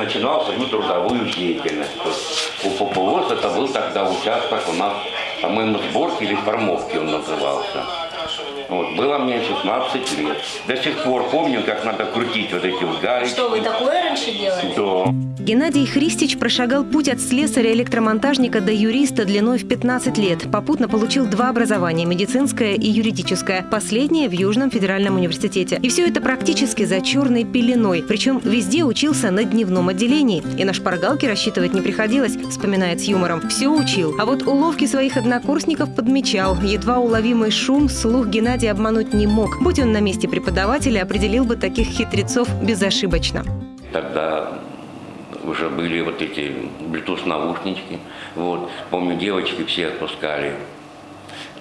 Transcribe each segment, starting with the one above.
начинал свою трудовую деятельность. У ППОС это был тогда участок у нас, по-моему, сборки или формовки он назывался. Вот, было мне 16 лет. До сих пор помню, как надо крутить вот эти вот гаечки. Что, вы такое раньше делали? Да. Геннадий Христич прошагал путь от слесаря-электромонтажника до юриста длиной в 15 лет. Попутно получил два образования – медицинское и юридическое. Последнее в Южном федеральном университете. И все это практически за черной пеленой. Причем везде учился на дневном отделении. И на шпаргалке рассчитывать не приходилось, вспоминает с юмором. Все учил. А вот уловки своих однокурсников подмечал. Едва уловимый шум слух Геннадий обмануть не мог. Будь он на месте преподавателя, определил бы таких хитрецов безошибочно. Тогда уже были вот эти Bluetooth наушнички. Вот. Помню, девочки все отпускали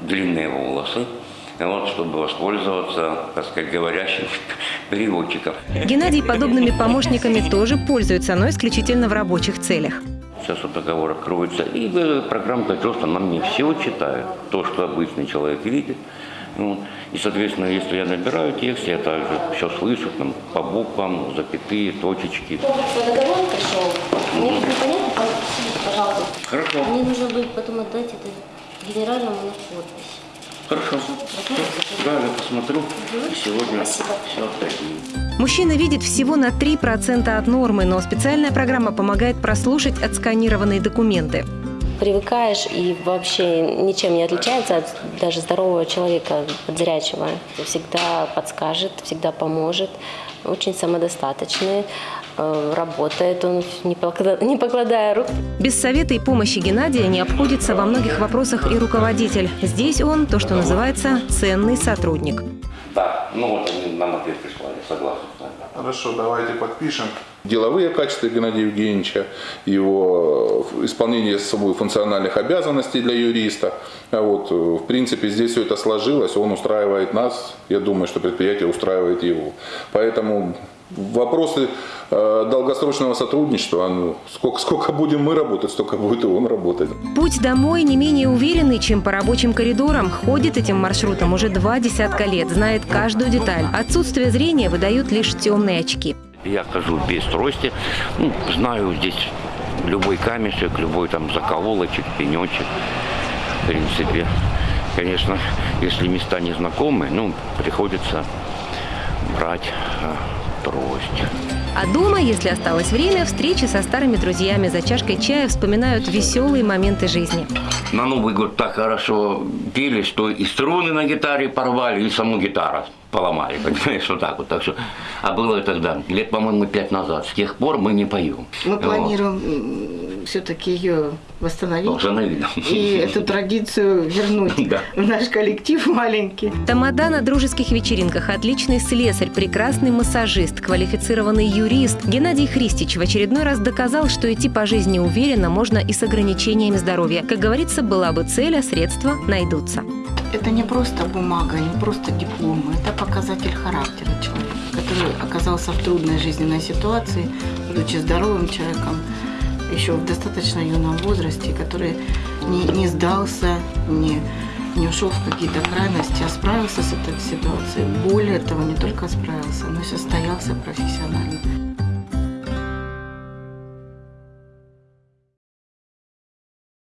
длинные волосы, вот, чтобы воспользоваться, так сказать, говорящим переводчиком. Геннадий подобными помощниками тоже пользуется, но исключительно в рабочих целях. Сейчас вот договор откроется, и э, программка просто на мне все читает, то, что обычный человек видит. Вот. И, соответственно, если я набираю текст, я также все слышу, там, по буквам, запятые, точечки. Что договор пришел? Мне непонятно, подпишите, пожалуйста. Хорошо, Мне нужно будет потом отдать это генеральному на подпись. хорошо. Да, я посмотрю, и сегодня Спасибо. все отдадим. Мужчина видит всего на 3% от нормы, но специальная программа помогает прослушать отсканированные документы. Привыкаешь и вообще ничем не отличается от даже здорового человека, от зрячего. Всегда подскажет, всегда поможет. Очень самодостаточный. э, Работает он, не покла- не покладая рук. Без совета и помощи Геннадия не обходится во многих вопросах и руководитель. Здесь он, то, что называется, ценный сотрудник. Да, ну вот они нам ответ прислали, согласен с. Хорошо, давайте подпишем. Деловые качества Геннадия Евгеньевича, его э, исполнение собой функциональных обязанностей для юриста. А вот, э, в принципе, здесь все это сложилось, он устраивает нас, я думаю, что предприятие устраивает его. Поэтому вопросы э, долгосрочного сотрудничества, ну, сколько, сколько будем мы работать, столько будет и он работать. Путь домой не менее уверенный, чем по рабочим коридорам. Ходит этим маршрутом уже два десятка лет, знает каждую деталь. Отсутствие зрения выдают лишь темные очки. Я хожу без трости, ну, знаю здесь любой камешек, любой там закололочек, пенечек. В принципе, конечно, если места не знакомые, ну, приходится брать э, трость. А дома, если осталось время, встречи со старыми друзьями за чашкой чая вспоминают веселые моменты жизни. На Новый год так хорошо пели, что и струны на гитаре порвали, и саму гитару поломали, понимаешь, вот так вот. Так что, а было это тогда, лет, по-моему, пять назад. С тех пор мы не поем. Мы Вот. планируем все-таки ее восстановить и эту традицию вернуть Да. в наш коллектив маленький. Тамада на дружеских вечеринках, отличный слесарь, прекрасный массажист, квалифицированный юрист. Геннадий Христич в очередной раз доказал, что идти по жизни уверенно можно и с ограничениями здоровья. Как говорится, была бы цель, а средства найдутся. Это не просто бумага, не просто диплом, это показатель характера человека, который оказался в трудной жизненной ситуации, будучи здоровым человеком, еще в достаточно юном возрасте, который не, не сдался, не, не ушел в какие-то крайности, а справился с этой ситуацией. Более того, не только справился, но и состоялся профессионально.